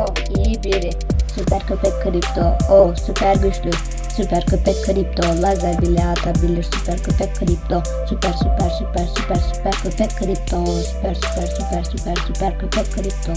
Oh, iyi biri. Süper köpek kripto. Oh, süper güçlü. Süper köpek kripto. Lazer bile atabilir. Süper köpek kripto. Süper süper süper süper süper köpek kripto. Süper süper süper süper süper köpek kripto.